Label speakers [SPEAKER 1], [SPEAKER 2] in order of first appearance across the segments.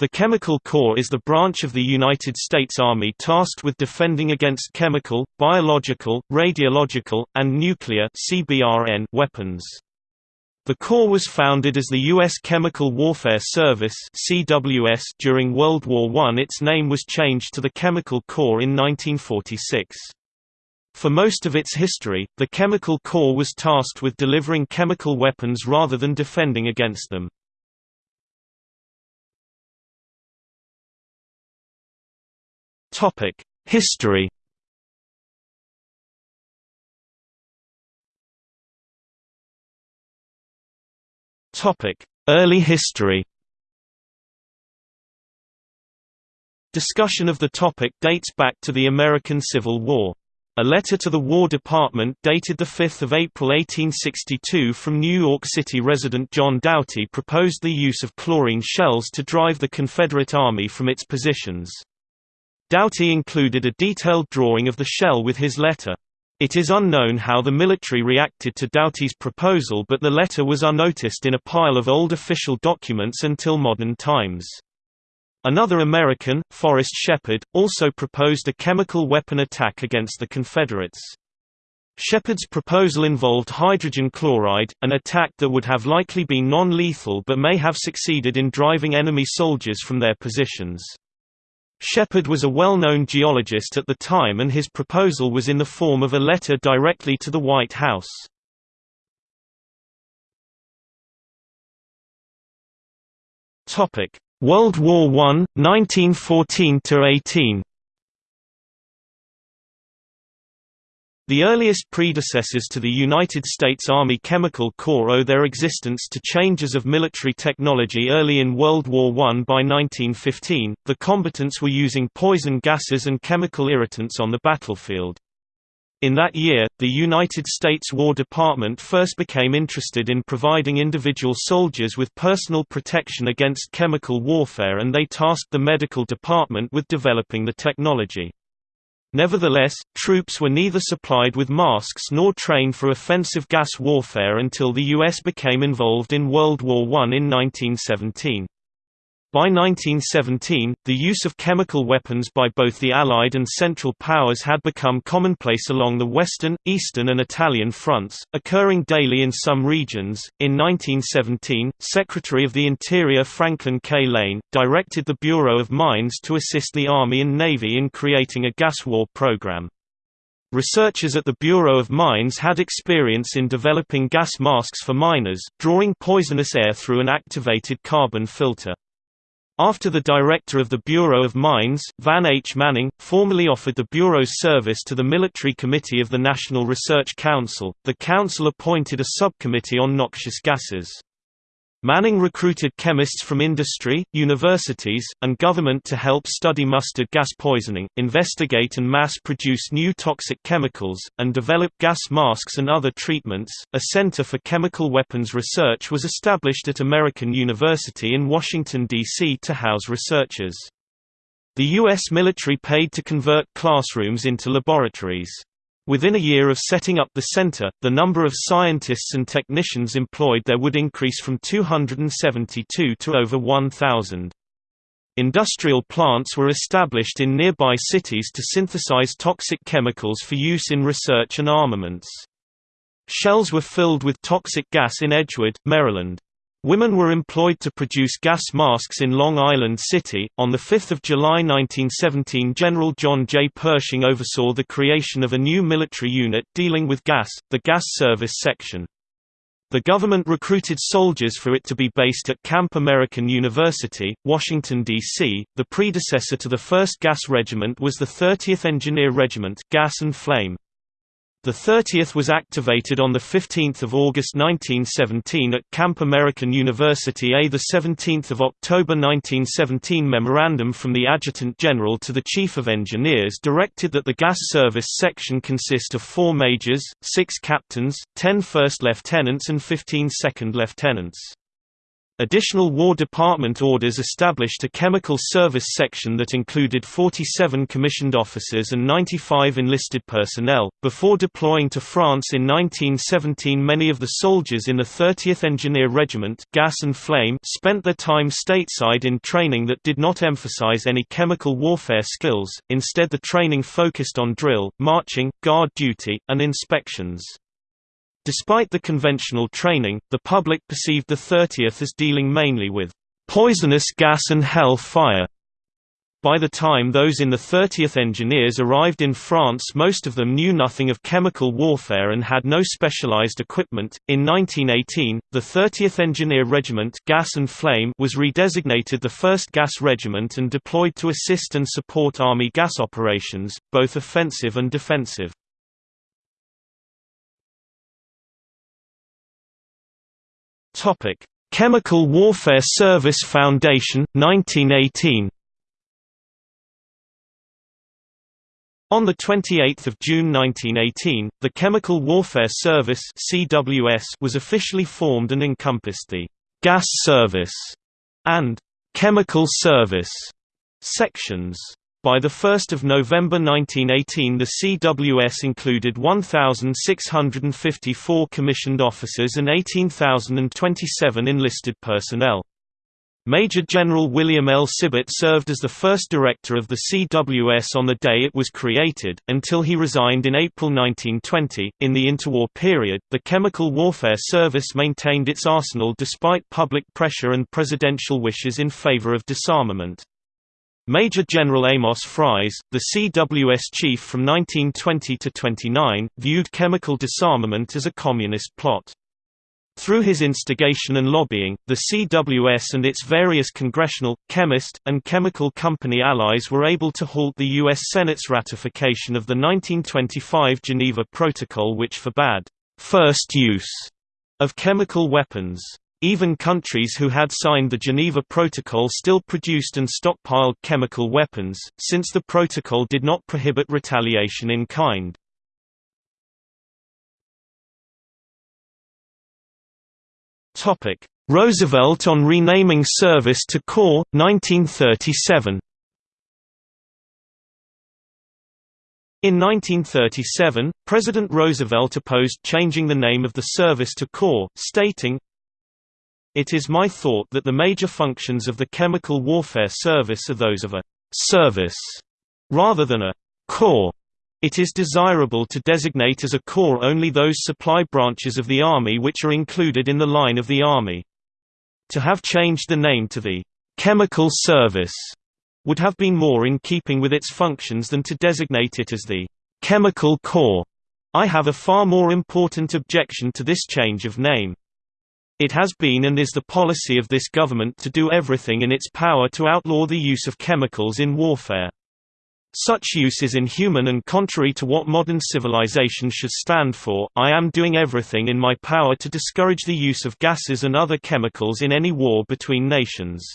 [SPEAKER 1] The Chemical Corps is the branch of the United States Army tasked with defending against chemical, biological, radiological, and nuclear weapons. The Corps was founded as the U.S. Chemical Warfare Service during World War I. Its name was changed to the Chemical Corps in 1946. For most of its history, the Chemical Corps was tasked with delivering chemical weapons rather than defending against them. Topic: History. Topic: Early history. Discussion of the topic dates back to the American Civil War. A letter to the War Department dated 5 April 1862 from New York City resident John Doughty proposed the use of chlorine shells to drive the Confederate Army from its positions. Doughty included a detailed drawing of the shell with his letter. It is unknown how the military reacted to Doughty's proposal but the letter was unnoticed in a pile of old official documents until modern times. Another American, Forrest Shepard, also proposed a chemical weapon attack against the Confederates. Shepard's proposal involved hydrogen chloride, an attack that would have likely been non-lethal but may have succeeded in driving enemy soldiers from their positions. Shepard was a well-known geologist at the time and his proposal was in the form of a letter directly to the White House. World War I, 1914–18 The earliest predecessors to the United States Army Chemical Corps owe their existence to changes of military technology early in World War I. By 1915, the combatants were using poison gases and chemical irritants on the battlefield. In that year, the United States War Department first became interested in providing individual soldiers with personal protection against chemical warfare and they tasked the medical department with developing the technology. Nevertheless, troops were neither supplied with masks nor trained for offensive gas warfare until the U.S. became involved in World War I in 1917. By 1917, the use of chemical weapons by both the Allied and Central Powers had become commonplace along the Western, Eastern, and Italian fronts, occurring daily in some regions. In 1917, Secretary of the Interior Franklin K. Lane directed the Bureau of Mines to assist the Army and Navy in creating a gas war program. Researchers at the Bureau of Mines had experience in developing gas masks for miners, drawing poisonous air through an activated carbon filter. After the director of the Bureau of Mines, Van H. Manning, formally offered the Bureau's service to the Military Committee of the National Research Council, the council appointed a subcommittee on noxious gases. Manning recruited chemists from industry, universities, and government to help study mustard gas poisoning, investigate and mass produce new toxic chemicals, and develop gas masks and other treatments. A Center for Chemical Weapons Research was established at American University in Washington, D.C. to house researchers. The U.S. military paid to convert classrooms into laboratories. Within a year of setting up the center, the number of scientists and technicians employed there would increase from 272 to over 1,000. Industrial plants were established in nearby cities to synthesize toxic chemicals for use in research and armaments. Shells were filled with toxic gas in Edgewood, Maryland. Women were employed to produce gas masks in Long Island City. On 5 July 1917, General John J. Pershing oversaw the creation of a new military unit dealing with gas, the Gas Service Section. The government recruited soldiers for it to be based at Camp American University, Washington, D.C. The predecessor to the 1st Gas Regiment was the 30th Engineer Regiment Gas and Flame. The 30th was activated on 15 August 1917 at Camp American University A. 17 October 1917 Memorandum from the Adjutant General to the Chief of Engineers directed that the gas service section consist of four majors, six captains, ten first lieutenants and 15 second lieutenants. Additional War Department orders established a chemical service section that included 47 commissioned officers and 95 enlisted personnel. Before deploying to France in 1917, many of the soldiers in the 30th Engineer Regiment Gas and Flame spent their time stateside in training that did not emphasize any chemical warfare skills, instead the training focused on drill, marching, guard duty, and inspections. Despite the conventional training, the public perceived the 30th as dealing mainly with poisonous gas and hell fire. By the time those in the 30th Engineers arrived in France, most of them knew nothing of chemical warfare and had no specialized equipment. In 1918, the 30th Engineer Regiment Gas and Flame was redesignated the 1st Gas Regiment and deployed to assist and support Army gas operations, both offensive and defensive. Topic: Chemical Warfare Service Foundation, 1918. On 28 June 1918, the Chemical Warfare Service (CWS) was officially formed and encompassed the Gas Service and Chemical Service sections. By 1 November 1918 the CWS included 1,654 commissioned officers and 18,027 enlisted personnel. Major General William L. Sibert served as the first director of the CWS on the day it was created, until he resigned in April 1920. In the interwar period, the Chemical Warfare Service maintained its arsenal despite public pressure and presidential wishes in favor of disarmament. Major General Amos Fries, the CWS chief from 1920 to 29, viewed chemical disarmament as a communist plot. Through his instigation and lobbying, the CWS and its various congressional, chemist, and chemical company allies were able to halt the U.S. Senate's ratification of the 1925 Geneva Protocol which forbade first use of chemical weapons. Even countries who had signed the Geneva Protocol still produced and stockpiled chemical weapons, since the protocol did not prohibit retaliation in kind. Roosevelt on renaming service to Corps, 1937 In 1937, President Roosevelt opposed changing the name of the service to Corps, stating, it is my thought that the major functions of the Chemical Warfare Service are those of a «service» rather than a «corps». It is desirable to designate as a corps only those supply branches of the Army which are included in the line of the Army. To have changed the name to the «Chemical Service» would have been more in keeping with its functions than to designate it as the «Chemical Corps». I have a far more important objection to this change of name. It has been and is the policy of this government to do everything in its power to outlaw the use of chemicals in warfare. Such use is inhuman and contrary to what modern civilization should stand for. I am doing everything in my power to discourage the use of gases and other chemicals in any war between nations.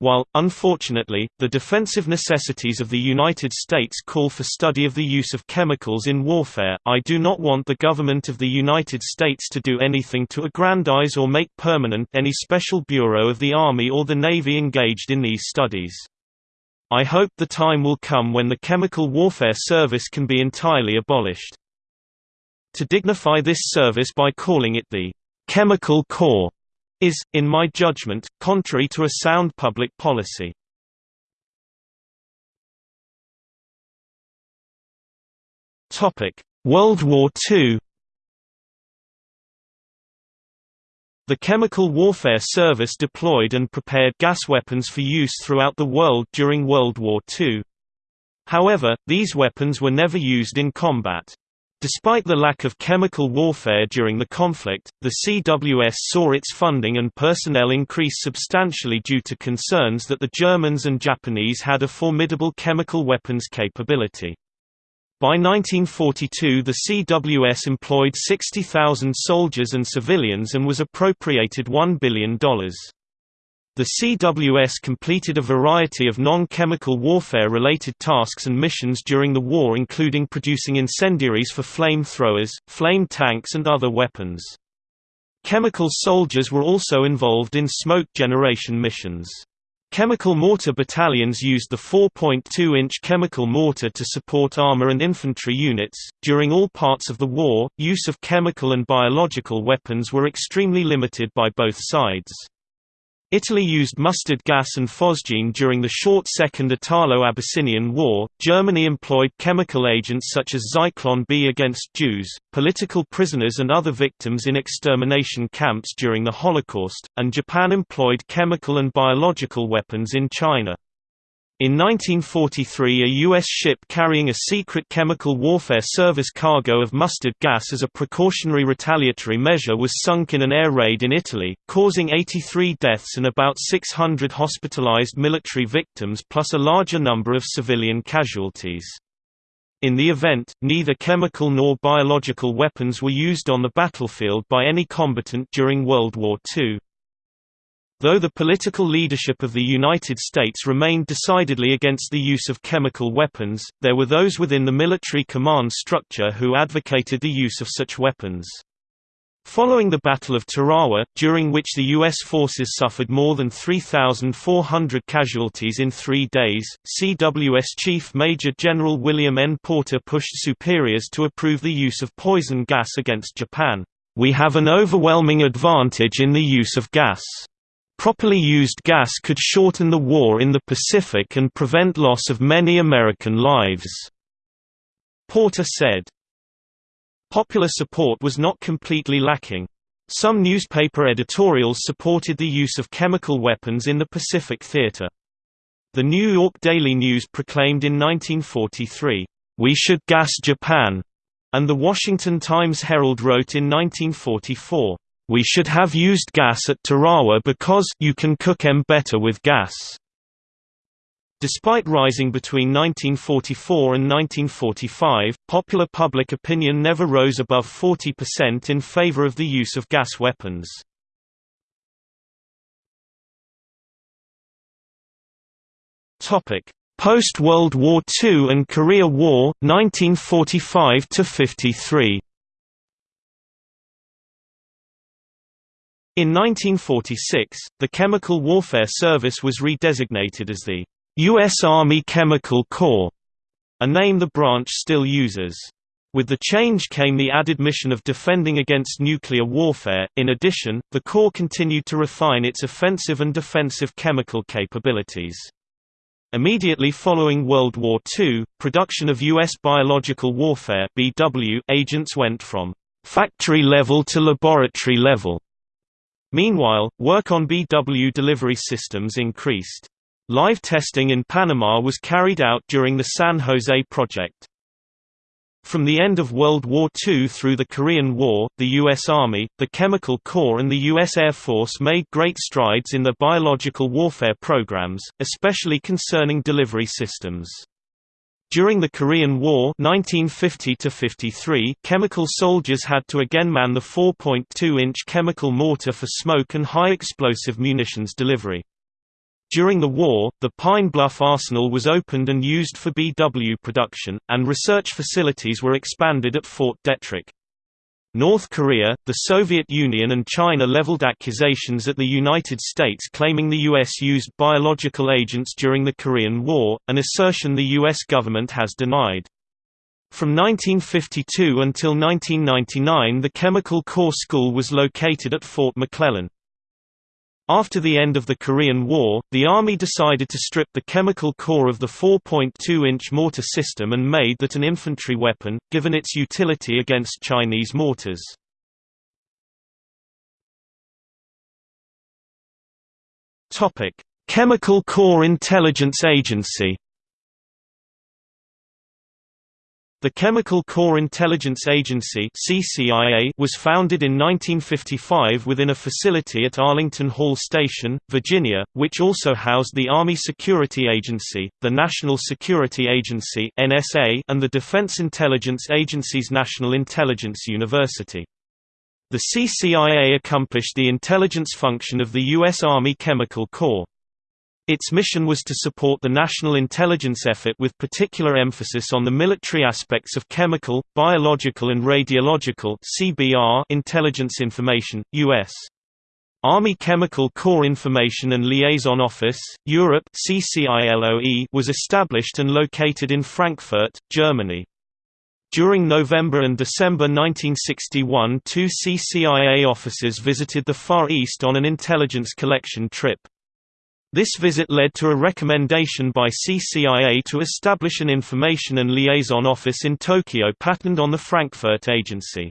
[SPEAKER 1] While, unfortunately, the defensive necessities of the United States call for study of the use of chemicals in warfare, I do not want the government of the United States to do anything to aggrandize or make permanent any special bureau of the Army or the Navy engaged in these studies. I hope the time will come when the Chemical Warfare Service can be entirely abolished. To dignify this service by calling it the Chemical Corps is, in my judgment, contrary to a sound public policy. World War II The Chemical Warfare Service deployed and prepared gas weapons for use throughout the world during World War II. However, these weapons were never used in combat. Despite the lack of chemical warfare during the conflict, the CWS saw its funding and personnel increase substantially due to concerns that the Germans and Japanese had a formidable chemical weapons capability. By 1942 the CWS employed 60,000 soldiers and civilians and was appropriated $1 billion. The CWS completed a variety of non-chemical warfare-related tasks and missions during the war including producing incendiaries for flamethrowers, flame tanks and other weapons. Chemical soldiers were also involved in smoke generation missions. Chemical mortar battalions used the 4.2-inch chemical mortar to support armor and infantry units. During all parts of the war, use of chemical and biological weapons were extremely limited by both sides. Italy used mustard gas and phosgene during the short Second Italo-Abyssinian War. Germany employed chemical agents such as Zyklon B against Jews, political prisoners and other victims in extermination camps during the Holocaust, and Japan employed chemical and biological weapons in China. In 1943 a U.S. ship carrying a secret chemical warfare service cargo of mustard gas as a precautionary retaliatory measure was sunk in an air raid in Italy, causing 83 deaths and about 600 hospitalized military victims plus a larger number of civilian casualties. In the event, neither chemical nor biological weapons were used on the battlefield by any combatant during World War II. Though the political leadership of the United States remained decidedly against the use of chemical weapons, there were those within the military command structure who advocated the use of such weapons. Following the Battle of Tarawa, during which the U.S. forces suffered more than 3,400 casualties in three days, CWS Chief Major General William N. Porter pushed superiors to approve the use of poison gas against Japan. We have an overwhelming advantage in the use of gas. Properly used gas could shorten the war in the Pacific and prevent loss of many American lives." Porter said. Popular support was not completely lacking. Some newspaper editorials supported the use of chemical weapons in the Pacific Theater. The New York Daily News proclaimed in 1943, "'We should gas Japan'", and the Washington Times-Herald wrote in 1944, we should have used gas at Tarawa because you can cook em better with gas. Despite rising between 1944 and 1945, popular public opinion never rose above 40% in favor of the use of gas weapons. Topic: Post-World War II and Korea War, 1945–53 In 1946, the Chemical Warfare Service was redesignated as the U.S. Army Chemical Corps, a name the branch still uses. With the change came the added mission of defending against nuclear warfare. In addition, the Corps continued to refine its offensive and defensive chemical capabilities. Immediately following World War II, production of U.S. biological warfare (BW) agents went from factory level to laboratory level. Meanwhile, work on BW delivery systems increased. Live testing in Panama was carried out during the San Jose project. From the end of World War II through the Korean War, the U.S. Army, the Chemical Corps and the U.S. Air Force made great strides in their biological warfare programs, especially concerning delivery systems. During the Korean War 1950 chemical soldiers had to again man the 4.2-inch chemical mortar for smoke and high-explosive munitions delivery. During the war, the Pine Bluff Arsenal was opened and used for BW production, and research facilities were expanded at Fort Detrick. North Korea, the Soviet Union and China leveled accusations at the United States claiming the U.S. used biological agents during the Korean War, an assertion the U.S. government has denied. From 1952 until 1999 the Chemical Corps School was located at Fort McClellan. After the end of the Korean War, the Army decided to strip the chemical Corps of the 4.2-inch mortar system and made that an infantry weapon, given its utility against Chinese mortars. Chemical Corps Intelligence Agency The Chemical Corps Intelligence Agency was founded in 1955 within a facility at Arlington Hall Station, Virginia, which also housed the Army Security Agency, the National Security Agency and the Defense Intelligence Agency's National Intelligence University. The CCIA accomplished the intelligence function of the U.S. Army Chemical Corps. Its mission was to support the national intelligence effort with particular emphasis on the military aspects of chemical, biological and radiological intelligence information. US Army Chemical Corps Information and Liaison Office, Europe CCILOE was established and located in Frankfurt, Germany. During November and December 1961 two CCIA officers visited the Far East on an intelligence collection trip. This visit led to a recommendation by CCIA to establish an information and liaison office in Tokyo patterned on the Frankfurt agency.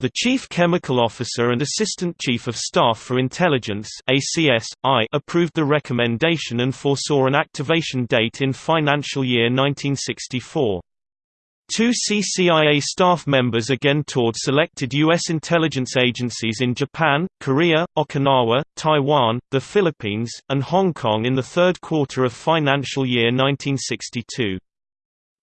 [SPEAKER 1] The Chief Chemical Officer and Assistant Chief of Staff for Intelligence approved the recommendation and foresaw an activation date in financial year 1964. Two CCIA staff members again toured selected U.S. intelligence agencies in Japan, Korea, Okinawa, Taiwan, the Philippines, and Hong Kong in the third quarter of financial year 1962.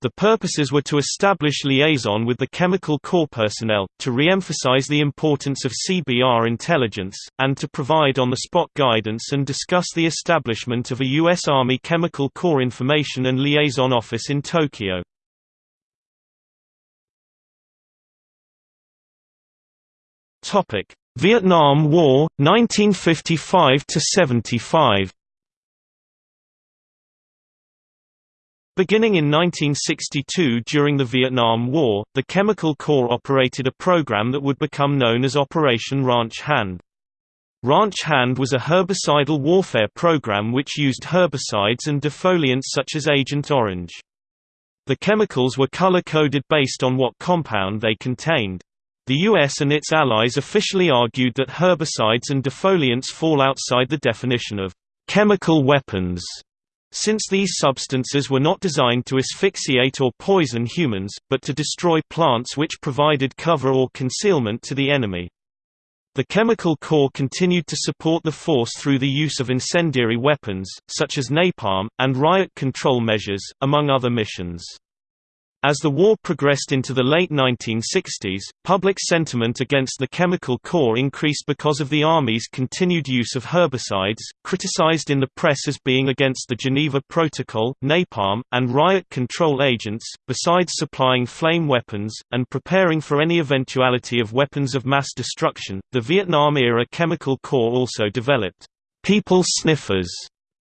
[SPEAKER 1] The purposes were to establish liaison with the Chemical Corps personnel, to re-emphasize the importance of CBR intelligence, and to provide on-the-spot guidance and discuss the establishment of a U.S. Army Chemical Corps Information and Liaison Office in Tokyo. Topic: Vietnam War 1955 to 75. Beginning in 1962 during the Vietnam War, the Chemical Corps operated a program that would become known as Operation Ranch Hand. Ranch Hand was a herbicidal warfare program which used herbicides and defoliants such as Agent Orange. The chemicals were color-coded based on what compound they contained. The US and its allies officially argued that herbicides and defoliants fall outside the definition of chemical weapons, since these substances were not designed to asphyxiate or poison humans, but to destroy plants which provided cover or concealment to the enemy. The Chemical Corps continued to support the force through the use of incendiary weapons, such as napalm, and riot control measures, among other missions. As the war progressed into the late 1960s, public sentiment against the Chemical Corps increased because of the Army's continued use of herbicides, criticized in the press as being against the Geneva Protocol, napalm, and riot control agents, besides supplying flame weapons, and preparing for any eventuality of weapons of mass destruction. The Vietnam-era Chemical Corps also developed people sniffers,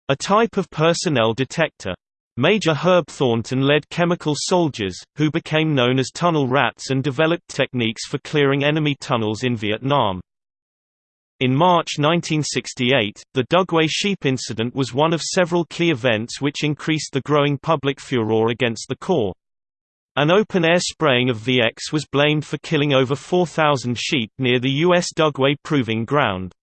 [SPEAKER 1] a type of personnel detector. Major Herb Thornton led chemical soldiers, who became known as tunnel rats and developed techniques for clearing enemy tunnels in Vietnam. In March 1968, the Dugway sheep incident was one of several key events which increased the growing public furor against the Corps. An open-air spraying of VX was blamed for killing over 4,000 sheep near the U.S. Dugway Proving Ground.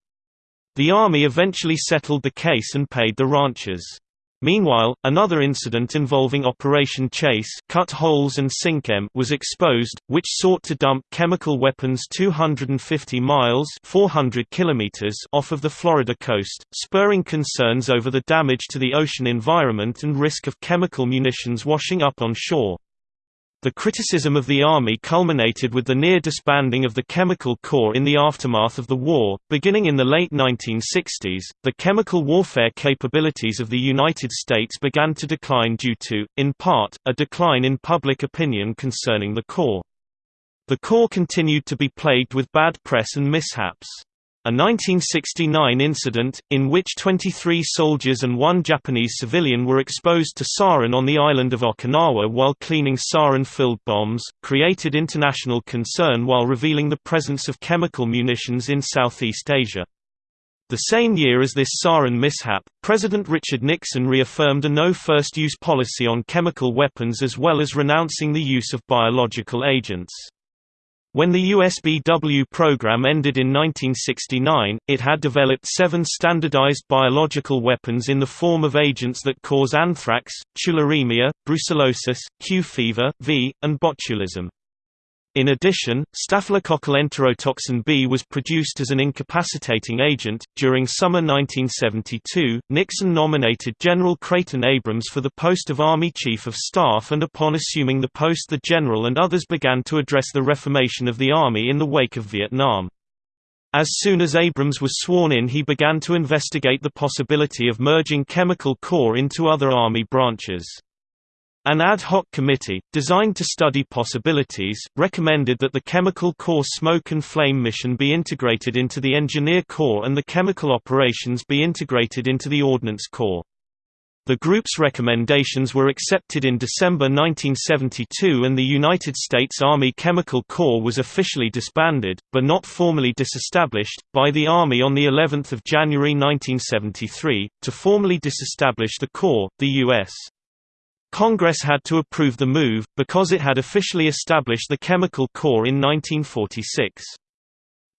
[SPEAKER 1] The Army eventually settled the case and paid the ranchers. Meanwhile, another incident involving Operation Chase cut holes and sink em was exposed, which sought to dump chemical weapons 250 miles 400 kilometers off of the Florida coast, spurring concerns over the damage to the ocean environment and risk of chemical munitions washing up on shore. The criticism of the Army culminated with the near disbanding of the Chemical Corps in the aftermath of the war. Beginning in the late 1960s, the chemical warfare capabilities of the United States began to decline due to, in part, a decline in public opinion concerning the Corps. The Corps continued to be plagued with bad press and mishaps. A 1969 incident, in which 23 soldiers and one Japanese civilian were exposed to sarin on the island of Okinawa while cleaning sarin-filled bombs, created international concern while revealing the presence of chemical munitions in Southeast Asia. The same year as this sarin mishap, President Richard Nixon reaffirmed a no first-use policy on chemical weapons as well as renouncing the use of biological agents. When the USBW program ended in 1969, it had developed seven standardized biological weapons in the form of agents that cause anthrax, tularemia, brucellosis, Q fever, V, and botulism. In addition, staphylococcal enterotoxin B was produced as an incapacitating agent. During summer 1972, Nixon nominated General Creighton Abrams for the post of Army Chief of Staff, and upon assuming the post, the general and others began to address the reformation of the Army in the wake of Vietnam. As soon as Abrams was sworn in he began to investigate the possibility of merging Chemical Corps into other Army branches. An ad hoc committee, designed to study possibilities, recommended that the Chemical Corps Smoke and Flame mission be integrated into the Engineer Corps and the chemical operations be integrated into the Ordnance Corps. The group's recommendations were accepted in December 1972 and the United States Army Chemical Corps was officially disbanded, but not formally disestablished, by the Army on of January 1973. To formally disestablish the Corps, the U.S. Congress had to approve the move, because it had officially established the Chemical Corps in 1946.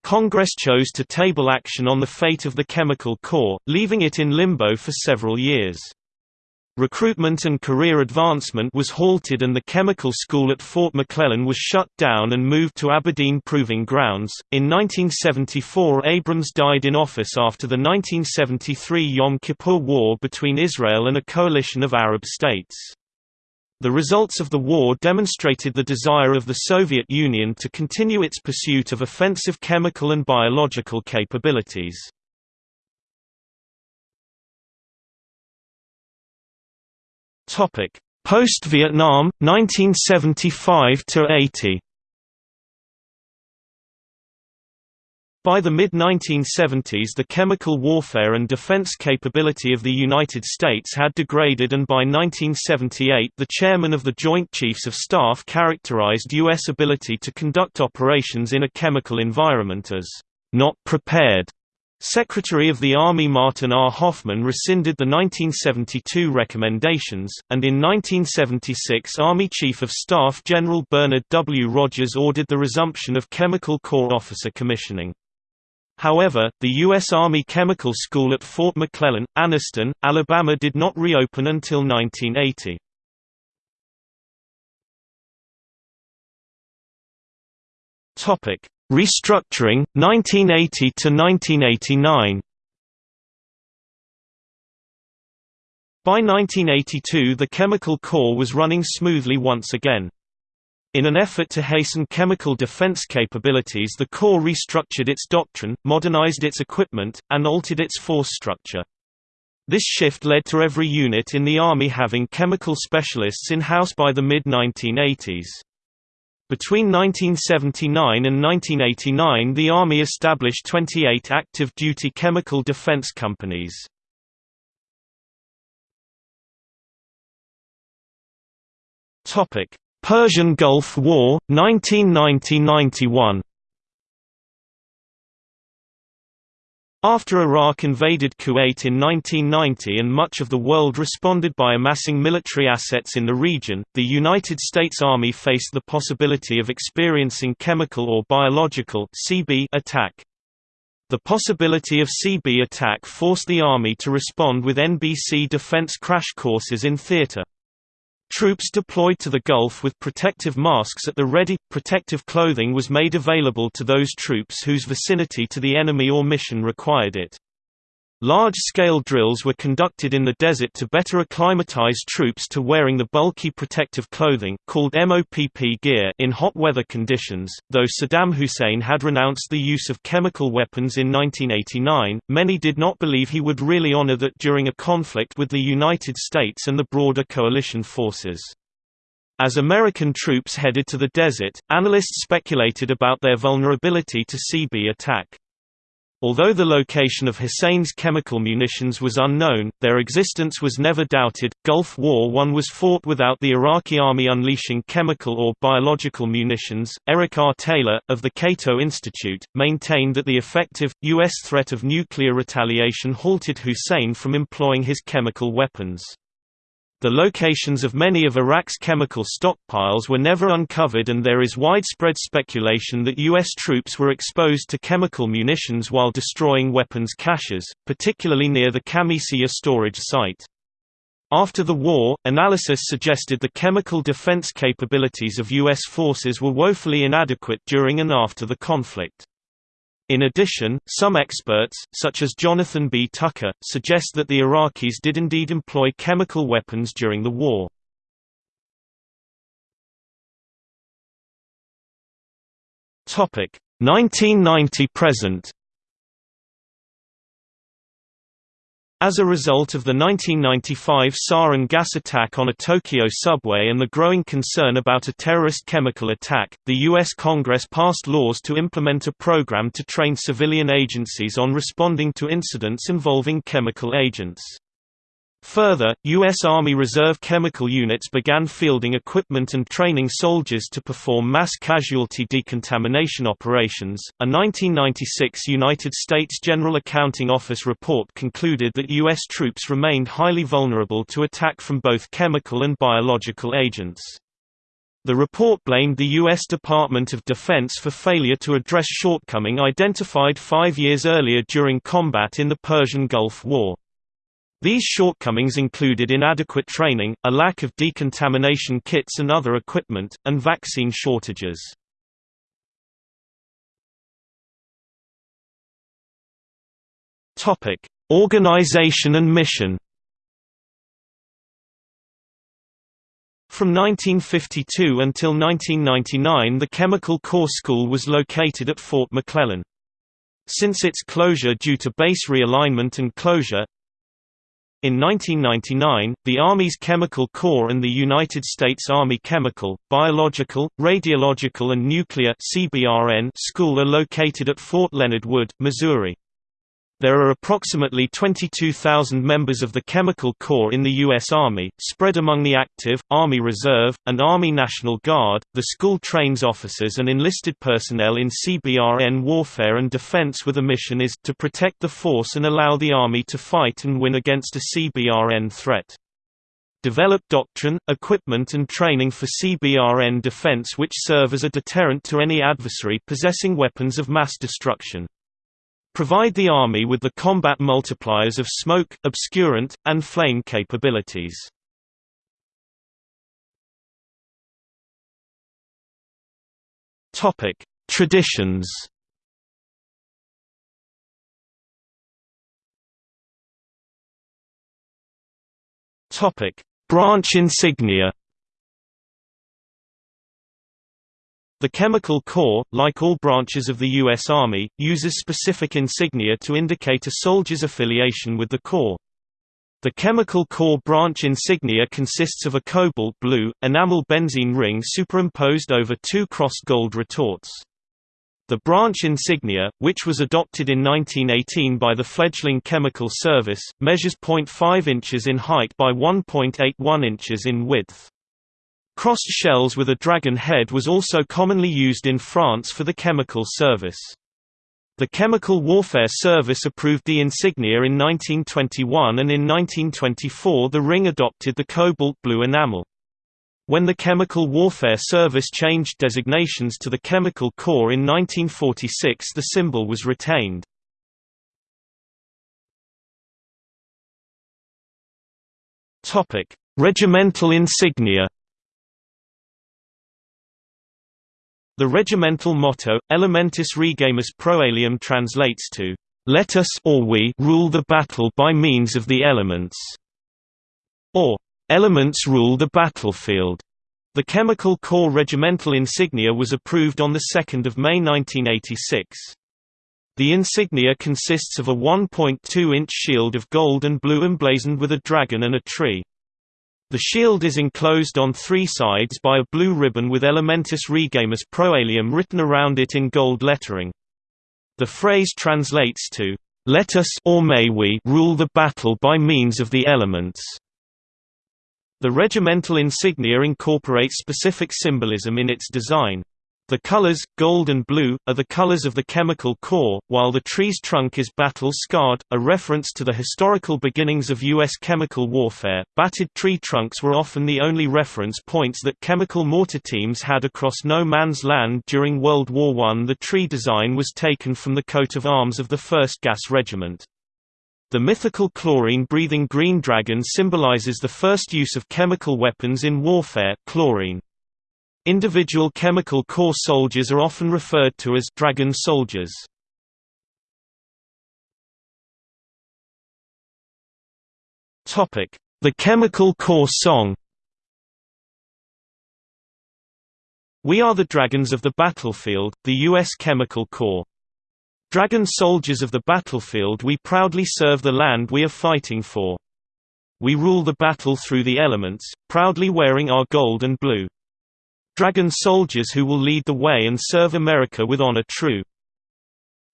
[SPEAKER 1] Congress chose to table action on the fate of the Chemical Corps, leaving it in limbo for several years. Recruitment and career advancement was halted and the chemical school at Fort McClellan was shut down and moved to Aberdeen Proving Grounds. In 1974, Abrams died in office after the 1973 Yom Kippur War between Israel and a coalition of Arab states. The results of the war demonstrated the desire of the Soviet Union to continue its pursuit of offensive chemical and biological capabilities. Post-Vietnam, 1975 By the mid-1970s the chemical warfare and defense capability of the United States had degraded and by 1978 the chairman of the Joint Chiefs of Staff characterized U.S. ability to conduct operations in a chemical environment as not prepared. Secretary of the Army Martin R. Hoffmann rescinded the 1972 recommendations, and in 1976 Army Chief of Staff General Bernard W. Rogers ordered the resumption of Chemical Corps officer commissioning. However, the U.S. Army Chemical School at Fort McClellan, Anniston, Alabama did not reopen until 1980. Restructuring, 1980 to 1989 By 1982 the Chemical Corps was running smoothly once again. In an effort to hasten chemical defense capabilities the Corps restructured its doctrine, modernized its equipment, and altered its force structure. This shift led to every unit in the Army having chemical specialists in-house by the mid-1980s. Between 1979 and 1989 the Army established 28 active duty chemical defense companies. Topic: Persian Gulf War, 1990–91 After Iraq invaded Kuwait in 1990 and much of the world responded by amassing military assets in the region, the United States Army faced the possibility of experiencing chemical or biological CB attack. The possibility of CB attack forced the Army to respond with NBC defense crash courses in theater. Troops deployed to the Gulf with protective masks at the ready. Protective clothing was made available to those troops whose vicinity to the enemy or mission required it. Large-scale drills were conducted in the desert to better acclimatize troops to wearing the bulky protective clothing called MOPP gear in hot weather conditions. Though Saddam Hussein had renounced the use of chemical weapons in 1989, many did not believe he would really honor that during a conflict with the United States and the broader coalition forces. As American troops headed to the desert, analysts speculated about their vulnerability to CB attack. Although the location of Hussein's chemical munitions was unknown, their existence was never doubted. Gulf War I was fought without the Iraqi army unleashing chemical or biological munitions. Eric R. Taylor, of the Cato Institute, maintained that the effective, U.S. threat of nuclear retaliation halted Hussein from employing his chemical weapons. The locations of many of Iraq's chemical stockpiles were never uncovered and there is widespread speculation that U.S. troops were exposed to chemical munitions while destroying weapons caches, particularly near the Khamisiyah storage site. After the war, analysis suggested the chemical defense capabilities of U.S. forces were woefully inadequate during and after the conflict. In addition, some experts, such as Jonathan B. Tucker, suggest that the Iraqis did indeed employ chemical weapons during the war. Topic 1990 present. As a result of the 1995 sarin gas attack on a Tokyo subway and the growing concern about a terrorist chemical attack, the U.S. Congress passed laws to implement a program to train civilian agencies on responding to incidents involving chemical agents. Further, U.S. Army Reserve chemical units began fielding equipment and training soldiers to perform mass casualty decontamination operations. A 1996 United States General Accounting Office report concluded that U.S. troops remained highly vulnerable to attack from both chemical and biological agents. The report blamed the U.S. Department of Defense for failure to address shortcoming identified five years earlier during combat in the Persian Gulf War. These shortcomings included inadequate training, a lack of decontamination kits and other equipment, and vaccine shortages. Topic: Organization and mission. From 1952 until 1999 the Chemical Corps School was located at Fort McClellan. Since its closure due to base realignment and closure, in 1999, the Army's Chemical Corps and the United States Army Chemical, Biological, Radiological and Nuclear School are located at Fort Leonard Wood, Missouri. There are approximately 22,000 members of the Chemical Corps in the U.S. Army, spread among the active, Army Reserve, and Army National Guard. The school trains officers and enlisted personnel in CBRN warfare and defense with a mission is to protect the force and allow the Army to fight and win against a CBRN threat. Develop doctrine, equipment and training for CBRN defense which serve as a deterrent to any adversary possessing weapons of mass destruction. Provide the Army with the combat multipliers of smoke, obscurant, and flame capabilities. Traditions Branch insignia The Chemical Corps, like all branches of the U.S. Army, uses specific insignia to indicate a soldier's affiliation with the Corps. The Chemical Corps branch insignia consists of a cobalt blue, enamel benzene ring superimposed over two crossed gold retorts. The branch insignia, which was adopted in 1918 by the fledgling Chemical Service, measures 0.5 inches in height by 1.81 inches in width. Crossed shells with a dragon head was also commonly used in France for the chemical service. The Chemical Warfare Service approved the insignia in 1921 and in 1924 the ring adopted the cobalt blue enamel. When the Chemical Warfare Service changed designations to the Chemical Corps in 1946 the symbol was retained. Regimental insignia The regimental motto, Elementis Regimus Proelium translates to, "Let us or we rule the battle by means of the elements", or "Elements rule the battlefield". The Chemical Corps regimental insignia was approved on 2 May 1986. The insignia consists of a 1.2-inch shield of gold and blue emblazoned with a dragon and a tree. The shield is enclosed on three sides by a blue ribbon with Elementis Regimus Proelium written around it in gold lettering. The phrase translates to, "Let us or may we rule the battle by means of the elements." The regimental insignia incorporates specific symbolism in its design. The colors, gold and blue, are the colors of the chemical corps, while the tree's trunk is battle-scarred, a reference to the historical beginnings of U.S. chemical warfare. Battered tree trunks were often the only reference points that chemical mortar teams had across no man's land during World War I. The tree design was taken from the coat of arms of the 1st Gas Regiment. The mythical chlorine-breathing green dragon symbolizes the first use of chemical weapons in warfare chlorine. Individual chemical corps soldiers are often referred to as dragon soldiers. The Chemical Corps song We are the dragons of the battlefield, the U.S. Chemical Corps. Dragon soldiers of the battlefield we proudly serve the land we are fighting for. We rule the battle through the elements, proudly wearing our gold and blue. Dragon soldiers who will lead the way and serve America with honor true.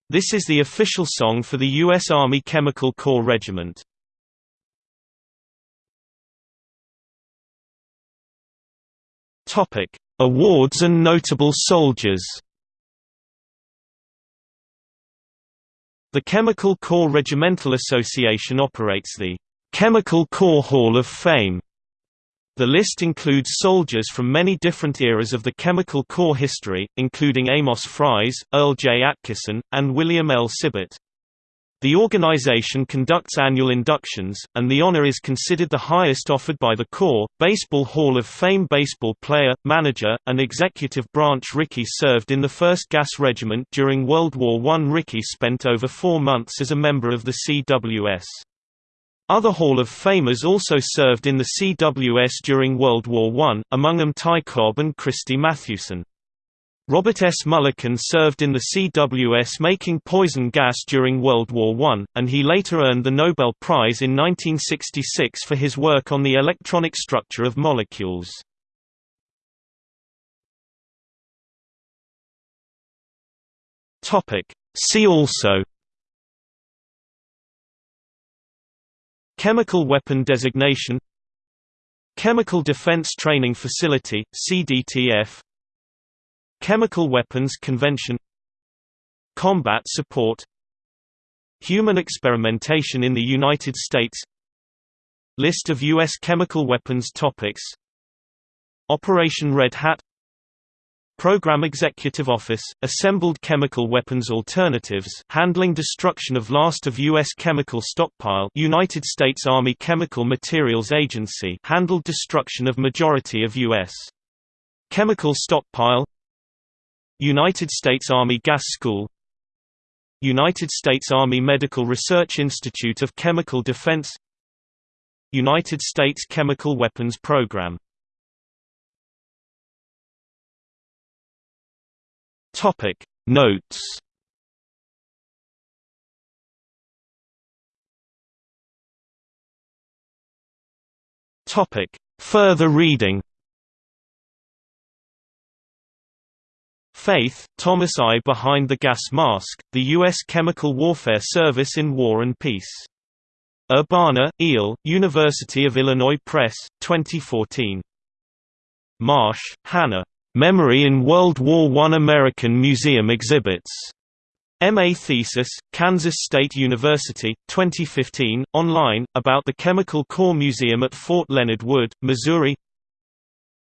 [SPEAKER 1] This is the official song for the U.S. Army Chemical Corps Regiment. Topic: Awards and notable soldiers. The Chemical Corps Regimental Association operates the Chemical Corps Hall of Fame. The list includes soldiers from many different eras of the Chemical Corps history, including Amos Fries, Earl J. Atkisson, and William L. Sibert. The organization conducts annual inductions, and the honor is considered the highest offered by the Corps. Baseball Hall of Fame baseball player, manager, and executive Branch Rickey served in the 1st Gas Regiment during World War I. Rickey spent over four months as a member of the CWS. Other Hall of Famers also served in the CWS during World War I, among them Ty Cobb and Christy Mathewson. Robert S. Mulliken served in the CWS making poison gas during World War I, and he later earned the Nobel Prize in 1966 for his work on the electronic structure of molecules. See also Chemical Weapon Designation Chemical Defense Training Facility, CDTF Chemical Weapons Convention Combat Support Human experimentation in the United States List of U.S. chemical weapons topics Operation Red Hat Program Executive Office, Assembled Chemical Weapons Alternatives handling destruction of last of U.S. chemical stockpile United States Army Chemical Materials Agency handled destruction of majority of U.S. chemical stockpile United States Army Gas School United States Army Medical Research Institute of Chemical Defense United States Chemical Weapons Program Topic Notes Topic Further reading Faith, Thomas I. Behind the Gas Mask, The U.S. Chemical Warfare Service in War and Peace. Urbana, Eel, University of Illinois Press, 2014. Marsh, Hannah. Memory in World War I American Museum Exhibits. MA thesis, Kansas State University, 2015, online, about the Chemical Corps Museum at Fort Leonard Wood, Missouri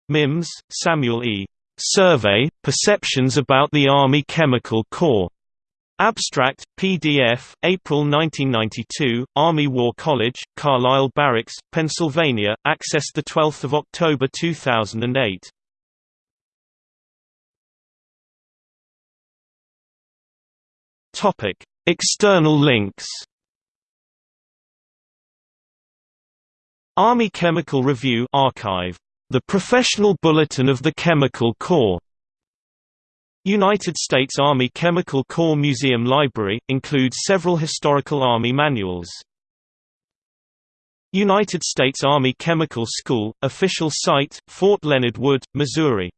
[SPEAKER 1] Mims, Samuel E. Survey, Perceptions about the Army Chemical Corps. Abstract, PDF, April 1992, Army War College, Carlisle Barracks, Pennsylvania, accessed 12 October 2008. Topic: External links. Army Chemical Review archive. The Professional Bulletin of the Chemical Corps. United States Army Chemical Corps Museum Library includes several historical Army manuals. United States Army Chemical School official site, Fort Leonard Wood, Missouri